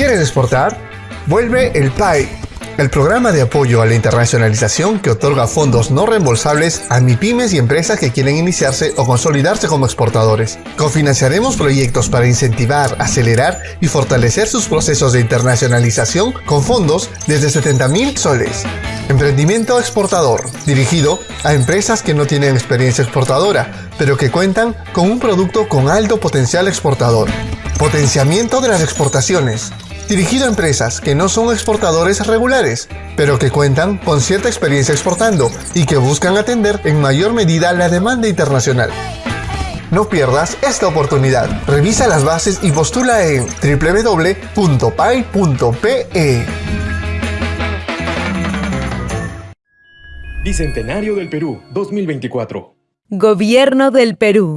¿Quieres exportar? Vuelve el PAI, el programa de apoyo a la internacionalización que otorga fondos no reembolsables a MIPIMES y empresas que quieren iniciarse o consolidarse como exportadores. Cofinanciaremos proyectos para incentivar, acelerar y fortalecer sus procesos de internacionalización con fondos desde 70.000 soles. Emprendimiento exportador, dirigido a empresas que no tienen experiencia exportadora, pero que cuentan con un producto con alto potencial exportador. Potenciamiento de las exportaciones, dirigido a empresas que no son exportadores regulares, pero que cuentan con cierta experiencia exportando y que buscan atender en mayor medida la demanda internacional. No pierdas esta oportunidad. Revisa las bases y postula en www.pay.pe. Bicentenario del Perú 2024. Gobierno del Perú.